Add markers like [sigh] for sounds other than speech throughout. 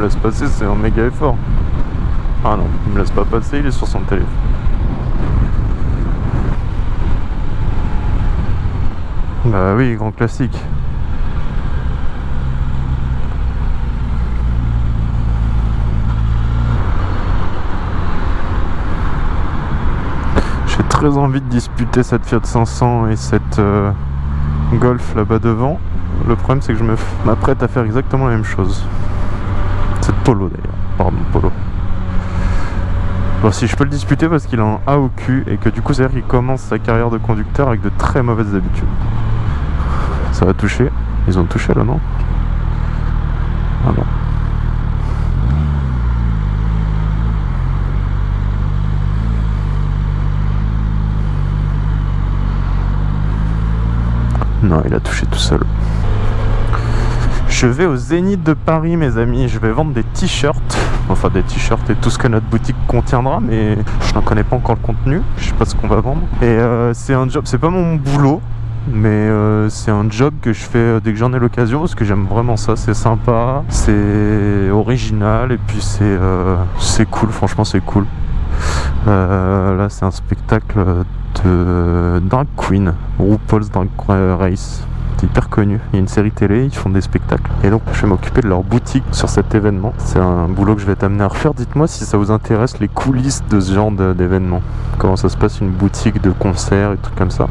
me laisse passer, c'est un méga effort. Ah non, il me laisse pas passer, il est sur son téléphone. Bah oui, grand classique. J'ai très envie de disputer cette Fiat 500 et cette euh, Golf là-bas devant. Le problème c'est que je m'apprête à faire exactement la même chose. Polo d'ailleurs. Pardon, Polo. Bon, si je peux le disputer parce qu'il a un A au cul et que du coup, c'est-à-dire qu'il commence sa carrière de conducteur avec de très mauvaises habitudes. Ça va toucher. Ils ont touché là, non? Ah non. Non, il a touché tout seul. Je vais au Zénith de Paris, mes amis. Je vais vendre des t-shirts. Enfin, des t-shirts et tout ce que notre boutique contiendra, mais je n'en connais pas encore le contenu. Je sais pas ce qu'on va vendre. Et euh, c'est un job, c'est pas mon boulot. Mais euh, c'est un job que je fais euh, dès que j'en ai l'occasion parce que j'aime vraiment ça, c'est sympa, c'est original et puis c'est c'est cool, franchement c'est cool. là c'est un spectacle de Drag Queen, RuPaul's Drag Race hyper connu. Il y a une série télé, ils font des spectacles. Et donc je vais m'occuper de leur boutique sur cet événement. C'est un boulot que je vais t'amener à refaire. Dites-moi si ça vous intéresse les coulisses de ce genre d'événement. Comment ça se passe une boutique de concert et trucs comme ça.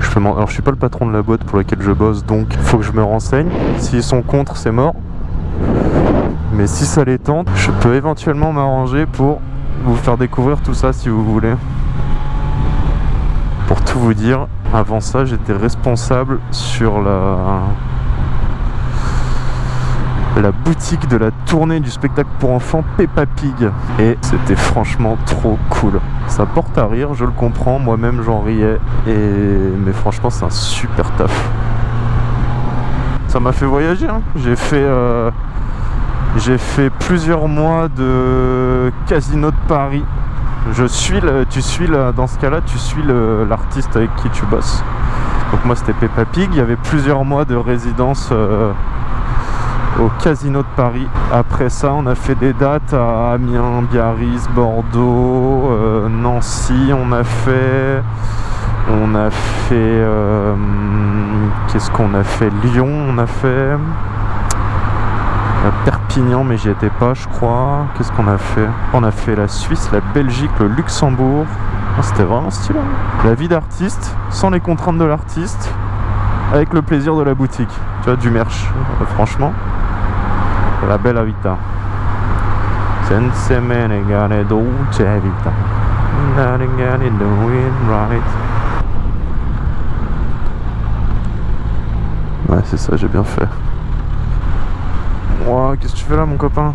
Je Alors je suis pas le patron de la boîte pour laquelle je bosse, donc faut que je me renseigne. S'ils sont contre, c'est mort. Mais si ça les tente, je peux éventuellement m'arranger pour vous faire découvrir tout ça si vous voulez. Tout vous dire, avant ça, j'étais responsable sur la la boutique de la tournée du spectacle pour enfants Peppa Pig. Et c'était franchement trop cool. Ça porte à rire je le comprends. Moi-même j'en riais. Et mais franchement c'est un super taf. Ça m'a fait voyager hein. j'ai fait euh, j'ai fait plusieurs mois de casino de Paris je suis le, tu suis le, dans ce cas-là, tu suis l'artiste avec qui tu bosses. Donc moi c'était Peppa Pig, il y avait plusieurs mois de résidence euh, au Casino de Paris. Après ça, on a fait des dates à Amiens, Biarritz, Bordeaux, euh, Nancy, on a fait on a fait euh, qu'est-ce qu'on a fait? Lyon, on a fait Perpignan, mais j'y étais pas, je crois. Qu'est-ce qu'on a fait? On a fait la Suisse, la Belgique, le Luxembourg. Ah, c'était vraiment stylé. Hein. La vie d'artiste, sans les contraintes de l'artiste, avec le plaisir de la boutique. Tu vois, du merch. Euh, franchement, la. Sense vita. Ouais, c'est ça, j'ai bien fait qu'est-ce que tu fais là mon copain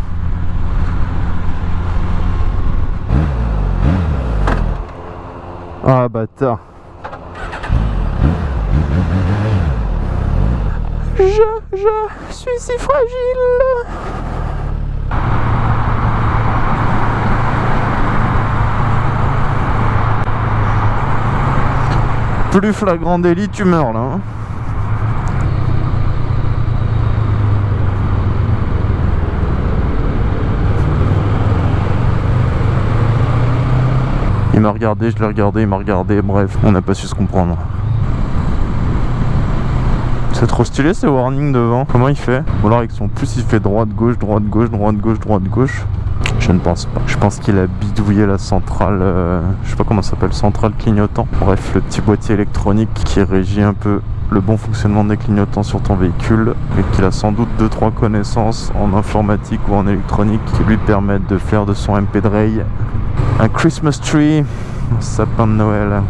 Ah bâtard Je, je suis si fragile Plus flagrant délit, tu meurs là. Hein. Il m'a regardé, je l'ai regardé, il m'a regardé, bref, on n'a pas su se comprendre. C'est trop stylé ces warnings devant. Comment il fait Ou alors avec son plus il fait droite, gauche, droite, gauche, droite, gauche, droite, gauche. Je ne pense pas. Je pense qu'il a bidouillé la centrale, euh, je sais pas comment ça s'appelle, centrale clignotant. Bref, le petit boîtier électronique qui régit un peu le bon fonctionnement des clignotants sur ton véhicule et qu'il a sans doute 2-3 connaissances en informatique ou en électronique qui lui permettent de faire de son MP Drive un Christmas tree, un sapin de Noël.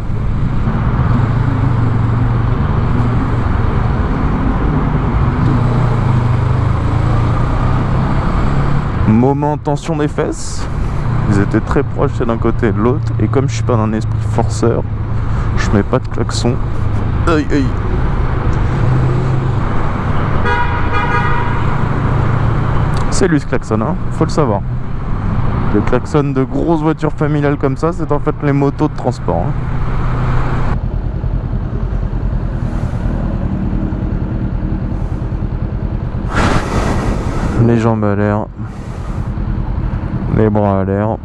Moment tension des fesses. Ils étaient très proches d'un côté et de l'autre. Et comme je suis pas d'un esprit forceur, je mets pas de klaxon. Aïe aïe. C'est lui ce klaxon, hein faut le savoir. Le klaxon de grosses voitures familiales comme ça, c'est en fait les motos de transport. Hein. Les jambes à l'air. Les bras à l'air.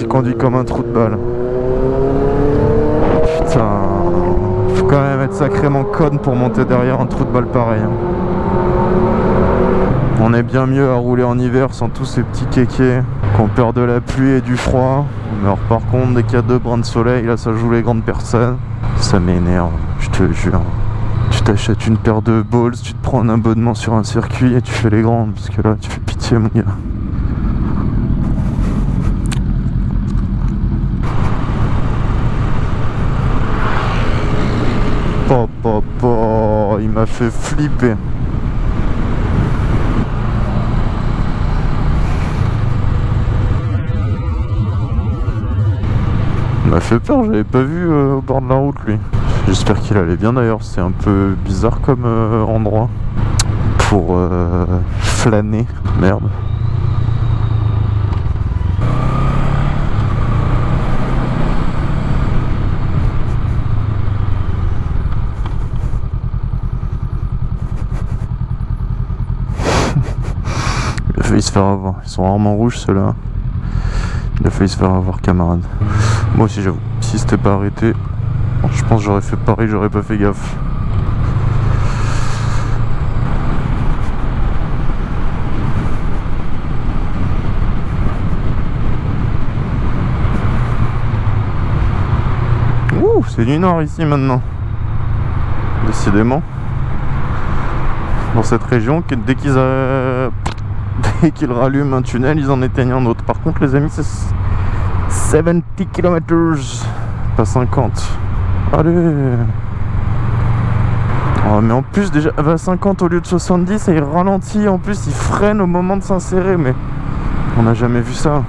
Il conduit comme un trou de balle. Putain, faut quand même être sacrément conne pour monter derrière un trou de balle pareil. hein. On est bien mieux à rouler en hiver sans tous ces petits kékés qui ont peur de la pluie et du froid. Mais alors par contre, dès qu'il y a deux brins de soleil, là ça joue les grandes personnes. Ça m'énerve, je te jure. Tu t'achètes une paire de balls, tu te prends un abonnement sur un circuit et tu fais les grandes. Parce que là, tu fais pitié mon gars. Il m'a fait flipper. Il m'a fait peur, j'avais pas vu euh, au bord de la route lui. J'espère qu'il allait bien d'ailleurs, c'est un peu bizarre comme euh, endroit pour euh, flâner. Merde. Il a se faire avoir. Ils sont rarement rouges ceux-là. Il a failli se faire avoir camarade. Moi aussi j'avoue. Si c'était pas arrêté, je pense j'aurais fait pareil, j'aurais pas fait gaffe. Ouh, c'est du nord ici maintenant. Décidément. Dans cette région, dès qu'ils a... dès [laughs] qu'ils rallument un tunnel, ils en éteignent un autre. Par contre, les amis, c'est 70 km, pas 50. Allez. Oh, mais en plus, déjà, à 50 au lieu de 70, et il ralentit. En plus, il freine au moment de s'insérer. Mais on n'a jamais vu ça.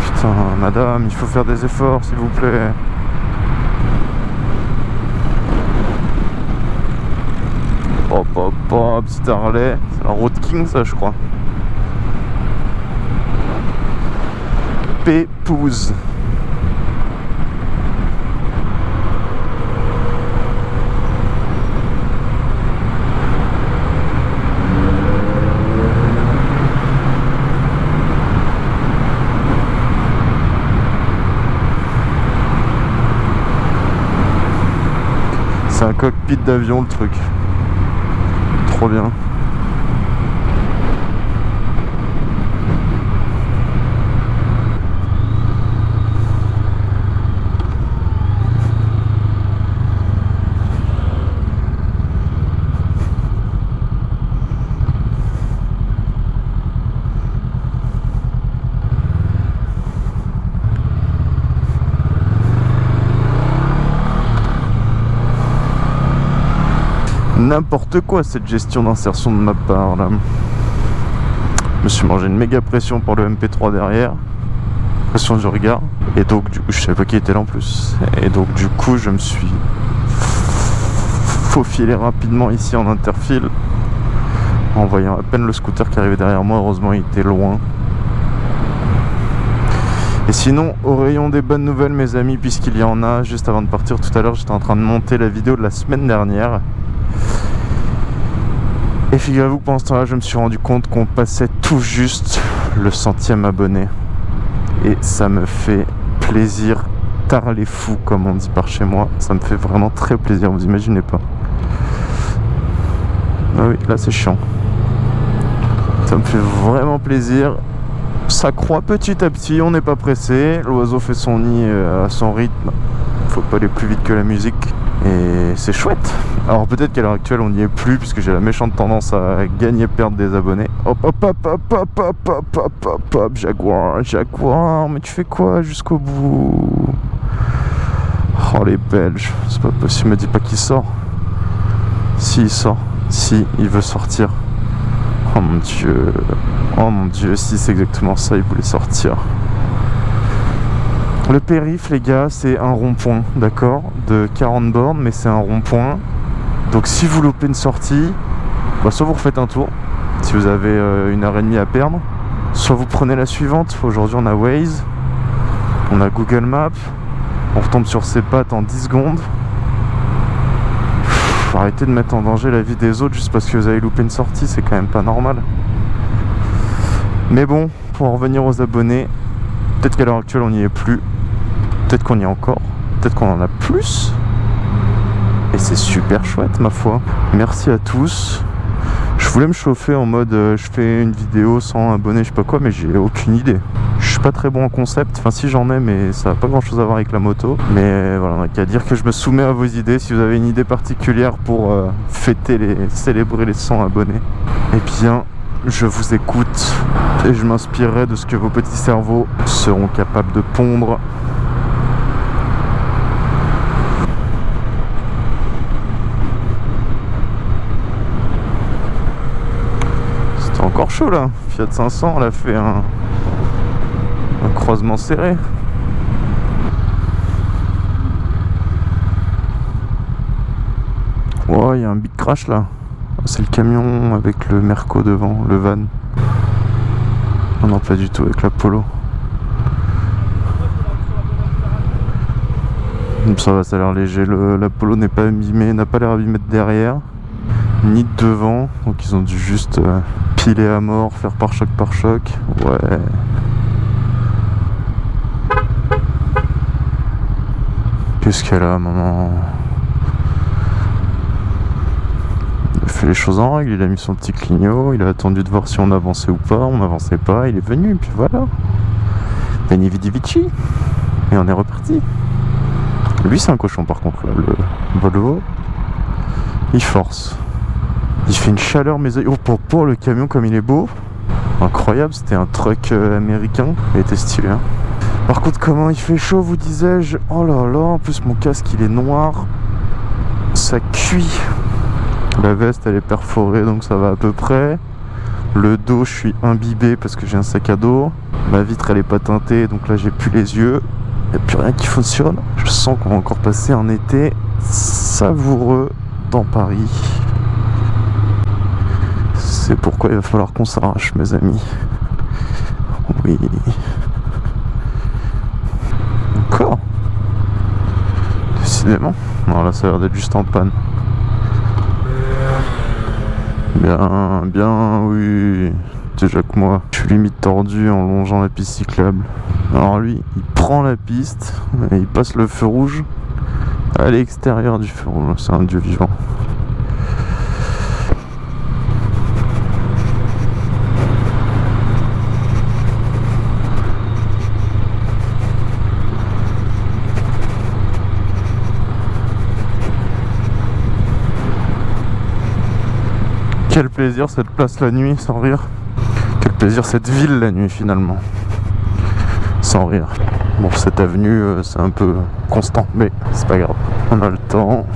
Putain, madame, il faut faire des efforts, s'il vous plaît. Hop, hop, hop. C'est la Road King, ça, je crois. Pépouze. C'est un cockpit d'avion le truc. Trop bien. N'importe quoi cette gestion d'insertion de ma part là. Je me suis mangé une méga pression pour le MP3 derrière. Pression du regard. Et donc du coup je savais pas qui était là en plus. Et donc du coup je me suis faufilé rapidement ici en interfile. En voyant à peine le scooter qui arrivait derrière moi. Heureusement il était loin. Et sinon, au rayon des bonnes nouvelles, mes amis, puisqu'il y en a, juste avant de partir tout à l'heure, j'étais en train de monter la vidéo de la semaine dernière. Et figurez-vous que pendant ce temps-là, je me suis rendu compte qu'on passait tout juste le centième abonné. Et ça me fait plaisir, tard les fous, comme on dit par chez moi. Ça me fait vraiment très plaisir, vous imaginez pas. Ah oui, là c'est chiant. Ça me fait vraiment plaisir. Ça croît petit à petit, on n'est pas pressé. L'oiseau fait son nid euh, à son rythme. Faut pas aller plus vite que la musique. Et c'est chouette. Alors peut-être qu'à l'heure actuelle on n'y est plus puisque j'ai la méchante tendance à gagner perdre des abonnés. Hop hop hop hop hop hop hop hop hop hop Jaguar, Jaguar, mais tu fais quoi jusqu'au bout? Oh les Belges, c'est pas possible, me dis pas qu'il sort. Si il sort, si il veut sortir. Oh mon dieu, oh mon dieu, si c'est exactement ça, il voulait sortir. Le périph, les gars, c'est un rond-point, d'accord De 40 bornes, mais c'est un rond-point. Donc si vous loupez une sortie, bah, soit vous refaites un tour, si vous avez euh, une heure et demie à perdre. Soit vous prenez la suivante, aujourd'hui on a Waze, on a Google Maps, on retombe sur ses pattes en 10 secondes. Faut arrêter de mettre en danger la vie des autres juste parce que vous avez loupé une sortie, c'est quand même pas normal. Mais bon, pour en revenir aux abonnés, peut-être qu'à l'heure actuelle on n'y est plus, peut-être qu'on y est encore, peut-être qu'on en a plus. Et c'est super chouette ma foi. Merci à tous. Je voulais me chauffer en mode euh, je fais une vidéo sans abonné, je sais pas quoi, mais j'ai aucune idée. Je suis pas très bon en concept, enfin si j'en ai, mais ça n'a pas grand chose à voir avec la moto. Mais voilà, on n'a qu'à dire que je me soumets à vos idées. Si vous avez une idée particulière pour euh, fêter les, célébrer les 100 abonnés, eh bien, je vous écoute et je m'inspirerai de ce que vos petits cerveaux seront capables de pondre encore chaud là. Fiat 500, elle a fait un, croisement serré. Oh, il y a un big crash là. C'est le camion avec le Merco devant, le van. Non, non, pas du tout, avec l'Apollo. Ça va, ça a l'air léger. L'Apollo n'est pas abîmé, n'a pas l'air abîmé de derrière, ni de devant. Donc ils ont dû juste euh, piler à mort, faire par choc par choc. Ouais. Qu'est-ce qu'elle a, maman? Il a fait les choses en règle, il a mis son petit clignot, il a attendu de voir si on avançait ou pas, on n'avançait pas, il est venu, et puis voilà. Veni vidi vici. Et on est reparti. Lui, c'est un cochon par contre, le Volvo. Il force. Il fait une chaleur, mais oh, pour, pour le camion, comme il est beau. Incroyable, c'était un truck euh, américain. Il était stylé. Hein. Par contre, comment il fait chaud, vous disais-je? Oh là là, en plus mon casque il est noir. Ça cuit. La veste elle est perforée donc ça va à peu près. Le dos, je suis imbibé parce que j'ai un sac à dos. Ma vitre elle est pas teintée donc là j'ai plus les yeux. Il n'y a plus rien qui fonctionne. Je sens qu'on va encore passer un été savoureux dans Paris. C'est pourquoi il va falloir qu'on s'arrache, mes amis. Oui. Encore? Décidément. Non, là, ça a l'air d'être juste en panne. Bien, bien, oui. Déjà que moi, je suis limite tordu en longeant la piste cyclable. Alors lui, il prend la piste et il passe le feu rouge à l'extérieur du feu rouge. C'est un dieu vivant. Quel plaisir cette place la nuit, sans rire. Quel plaisir cette ville la nuit finalement. Sans rire. Bon, cette avenue, euh, c'est un peu constant, mais c'est pas grave. On a le temps.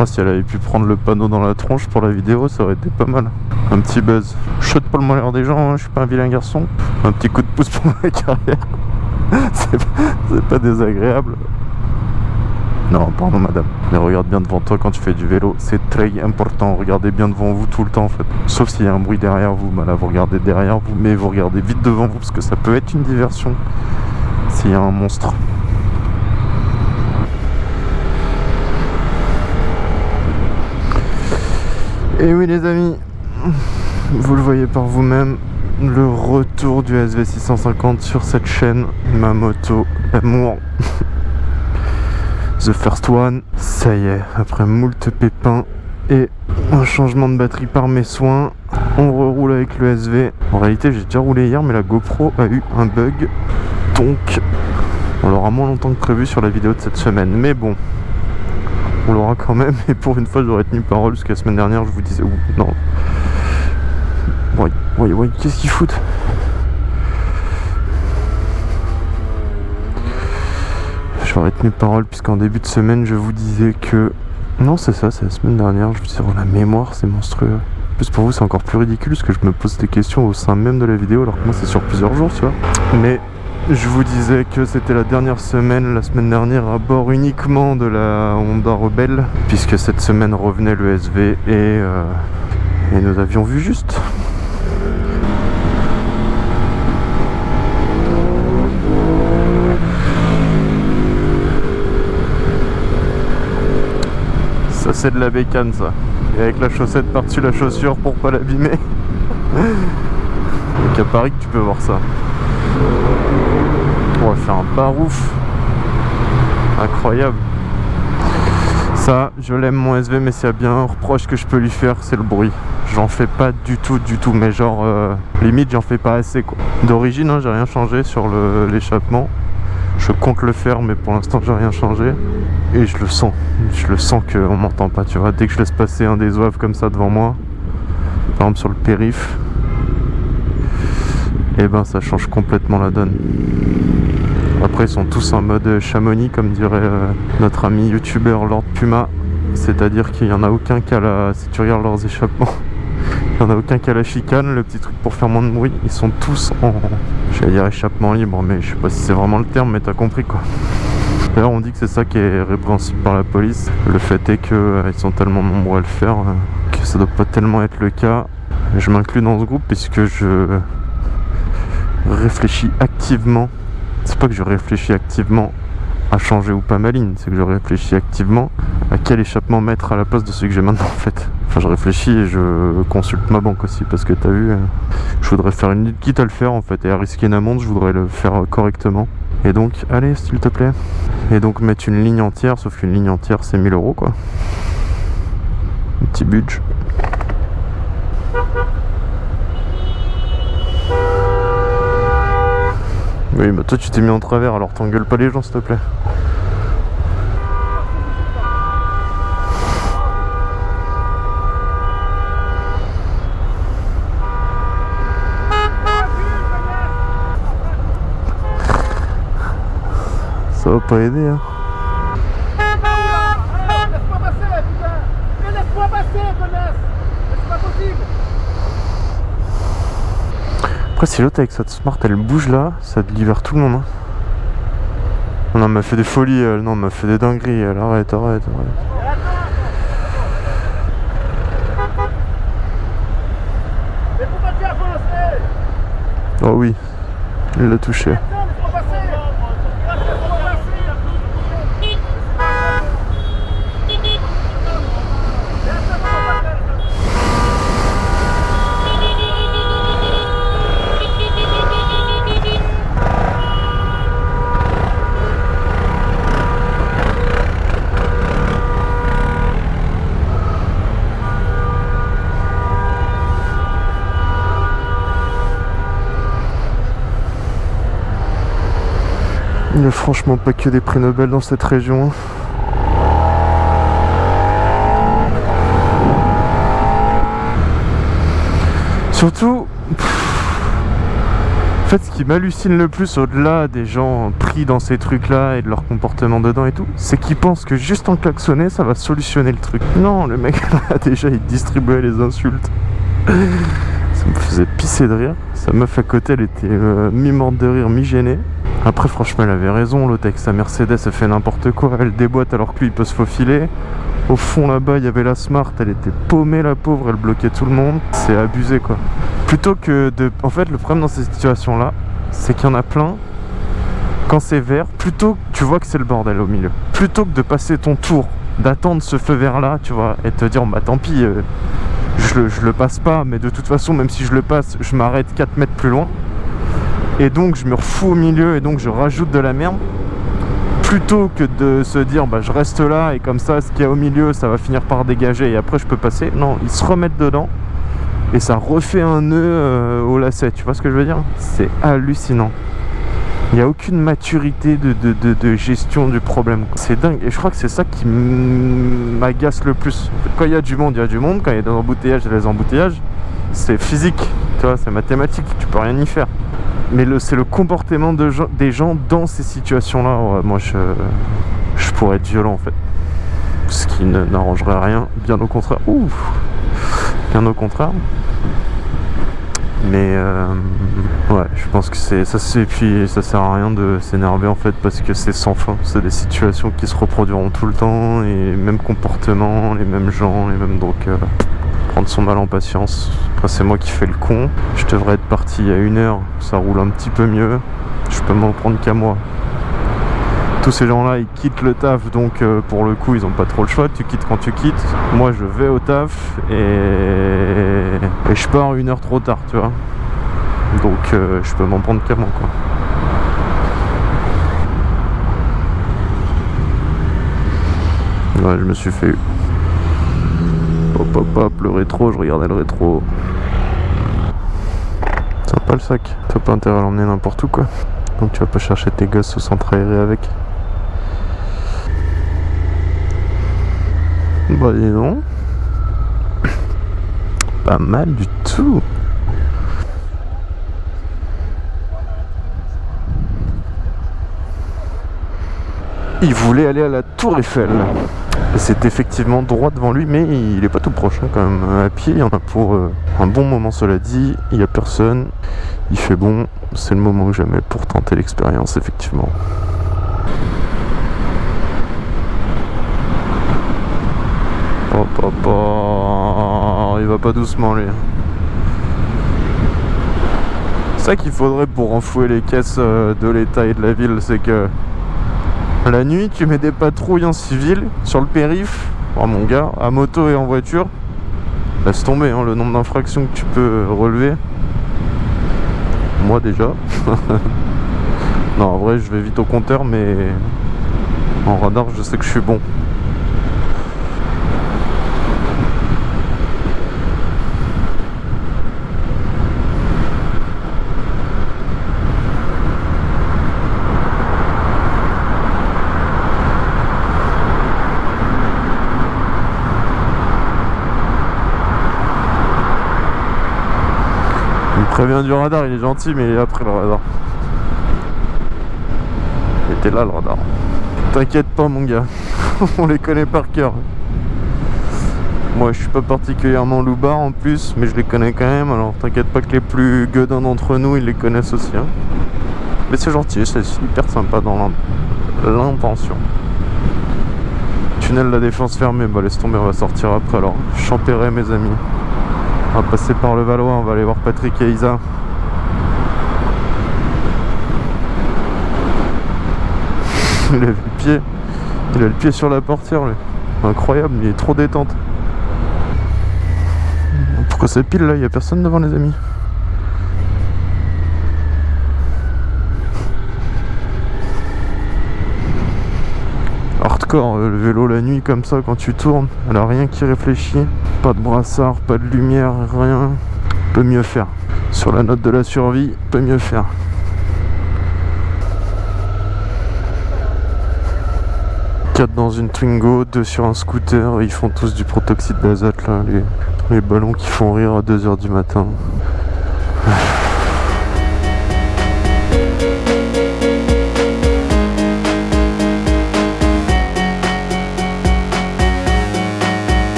Oh, si elle avait pu prendre le panneau dans la tronche pour la vidéo, ça aurait été pas mal. Un petit buzz. Je saute pas le malheur des gens, hein, je suis pas un vilain garçon. Un petit coup de pouce pour ma [laughs] carrière. [laughs] c'est pas désagréable. Non, pardon madame. Mais regarde bien devant toi quand tu fais du vélo. C'est très important. Regardez bien devant vous tout le temps en fait. Sauf s'il y a un bruit derrière vous. Bah là, vous regardez derrière vous. Mais vous regardez vite devant vous parce que ça peut être une diversion. S'il y a un monstre. Et oui les amis. Vous le voyez par vous-même le retour du SV650 sur cette chaîne, ma moto d'amour. The first one, ça y est, après moult pépins et un changement de batterie par mes soins, on reroule avec le SV. En réalité, j'ai déjà roulé hier, mais la GoPro a eu un bug, donc on l'aura moins longtemps que prévu sur la vidéo de cette semaine. Mais bon, on l'aura quand même, et pour une fois, j'aurais tenu parole, parce que la semaine dernière, je vous disais, non, oui, oui, qu'est-ce qu'ils foutent J'aurais tenu parole puisqu'en début de semaine je vous disais que... Non c'est ça, c'est la semaine dernière, je vous disais oh, la mémoire c'est monstrueux. En plus pour vous c'est encore plus ridicule parce que je me pose des questions au sein même de la vidéo alors que moi c'est sur plusieurs jours tu vois. Mais je vous disais que c'était la dernière semaine, la semaine dernière, à bord uniquement de la Honda Rebelle, puisque cette semaine revenait le SV et, euh, et nous avions vu juste. C'est de la bécane ça. Et avec la chaussette par-dessus la chaussure pour pas l'abîmer. [laughs] Donc à Paris que tu peux voir ça. On va faire un barouf. Incroyable. Ça, je l'aime mon SV, mais s'il y a bien un reproche que je peux lui faire, c'est le bruit. J'en fais pas du tout, du tout, mais genre, euh, limite, j'en fais pas assez quoi. D'origine, hein, j'ai rien changé sur l'échappement. Je compte le faire, mais pour l'instant, j'ai rien changé. Et je le sens. Je le sens qu'on m'entend pas, tu vois. Dès que je laisse passer un des oeufs comme ça devant moi, par exemple sur le périph', et eh ben ça change complètement la donne. Après ils sont tous en mode chamonix comme dirait euh, notre ami youtubeur Lord Puma. C'est-à-dire qu'il n'y en a aucun qui a la... Si tu regardes leurs échappements, [laughs] il n'y en a aucun qui a la chicane, le petit truc pour faire moins de bruit. Ils sont tous en... J'allais dire échappement libre, mais je sais pas si c'est vraiment le terme, mais t'as compris quoi. D'ailleurs on dit que c'est ça qui est répréhensible par la police. Le fait est qu'ils euh, sont tellement nombreux à le faire euh, que ça doit pas tellement être le cas. Je m'inclus dans ce groupe puisque je réfléchis activement. C'est pas que je réfléchis activement à changer ou pas ma ligne, c'est que je réfléchis activement à quel échappement mettre à la place de ce que j'ai maintenant en fait. Enfin je réfléchis et je consulte ma banque aussi parce que t'as vu, euh, je voudrais faire une quitte à le faire en fait et à risquer une amende, je voudrais le faire correctement. Et donc, allez s'il te plaît. Et donc mettre une ligne entière, sauf qu'une ligne entière c'est 1000 euros quoi. Petit budget. Oui, bah toi tu t'es mis en travers, alors t'engueules pas les gens s'il te plaît. Ça va pas aider hein. Après si l'autre avec cette smart elle bouge là, ça libère tout le monde. Hein. Non, m'a fait des folies, elle, non, m'a fait des dingueries, elle, arrête, arrête, arrête. Oh oui, il l'a touché. Il n'y franchement pas que des prix Nobel dans cette région. Surtout, en fait, ce qui m'hallucine le plus au-delà des gens pris dans ces trucs-là et de leur comportement dedans et tout, c'est qu'ils pensent que juste en klaxonner, ça va solutionner le truc. Non, le mec [laughs] là, déjà, il distribuait les insultes. Ça me faisait pisser de rire. Sa meuf à côté, elle était euh, mi-morte de rire, mi-gênée. Après, franchement, elle avait raison. L'autre avec sa Mercedes, elle fait n'importe quoi. Elle déboîte alors que lui, il peut se faufiler. Au fond, là-bas, il y avait la Smart. Elle était paumée, la pauvre. Elle bloquait tout le monde. C'est abusé, quoi. Plutôt que de... En fait, le problème dans ces situations-là, c'est qu'il y en a plein. Quand c'est vert, plutôt que tu vois que c'est le bordel au milieu. Plutôt que de passer ton tour, d'attendre ce feu vert-là, tu vois, et te dire, bah tant pis, euh, je, je le passe pas. Mais de toute façon, même si je le passe, je m'arrête 4 mètres plus loin et donc je me refous au milieu et donc je rajoute de la merde. Plutôt que de se dire bah je reste là et comme ça ce qu'il y a au milieu ça va finir par dégager et après je peux passer. Non ils se remettent dedans et ça refait un nœud euh, au lacet. Tu vois ce que je veux dire? C'est hallucinant. Il n'y a aucune maturité de, de, gestion du problème c'est dingue. Et je crois que c'est ça qui m'agace le plus. Quand il y a du monde il y a du monde. Quand il y a des embouteillages il y a des embouteillages. C'est physique. Tu vois c'est mathématique. Tu peux rien y faire mais c'est le comportement de des gens dans ces situations-là. moi, je, pourrais être violent en fait. Ce qui n'arrangerait rien, bien au contraire. Ouf Bien au contraire. Mais euh, ouais, je pense que ça. Puis ça sert à rien de s'énerver en fait parce que c'est sans fin. C'est des situations qui se reproduiront tout le temps et même comportement, les mêmes gens, les mêmes donc. Prendre son mal en patience. Après c'est moi qui fais le con. Je devrais être parti a une heure. Ça roule un petit peu mieux. Je peux m'en prendre qu'à moi tous ces gens là ils quittent le taf donc euh, pour le coup ils ont pas trop le choix tu quittes quand tu quittes moi je vais au taf et, et je pars une heure trop tard tu vois donc euh, je peux m'en prendre qu'à moi quoi ouais je me suis fait hop hop hop le rétro je regardais le rétro pas le sac t'as pas intérêt à l'emmener n'importe où quoi donc tu vas pas chercher tes gosses au centre aéré avec Bah dis donc. [coughs] Pas mal du tout. Il voulait aller à la tour Eiffel. C'est effectivement droit devant lui, mais il est pas tout proche hein, quand même. À pied, il y en a pour euh, un bon moment, cela dit. Il n'y a personne. Il fait bon. C'est le moment que jamais pour tenter l'expérience, effectivement. Il va pas doucement lui. C'est ça qu'il faudrait pour renflouer les caisses euh, de l'État et de la ville, c'est que la nuit tu mets des patrouilles en civil sur le périph. Oh mon gars, à moto et en voiture. Laisse tomber hein, le nombre d'infractions que tu peux relever. Moi déjà. [laughs] non en vrai je vais vite au compteur mais en radar je sais que je suis bon. Prévient du radar, il est gentil, mais il est après le radar. Il était là le radar. T'inquiète pas mon gars, [laughs] on les connaît par cœur. Moi je suis pas particulièrement loupard en plus, mais je les connais quand même, alors t'inquiète pas que les plus gueudins d'entre nous, ils les connaissent aussi. Hein. Mais c'est gentil, c'est hyper sympa dans l'intention. Tunnel de la défense fermé, bah laisse tomber, on va sortir après alors. Champéret mes amis. On va passer par le Valois, on va aller voir Patrick et Isa. [laughs] Il a le pied. Il a le pied sur la portière lui. Incroyable, il est trop détente. Pourquoi c'est pile là? Il n'y a personne devant les amis. Euh, le vélo la nuit comme ça quand tu tournes. Elle a rien qui réfléchit. Pas de brassard, pas de lumière, rien. Peut mieux faire. Sur la note de la survie, peut mieux faire. Dans une Twingo, deux sur un scooter, ils font tous du protoxyde d'azote là, les, les ballons qui font rire à 2h du matin.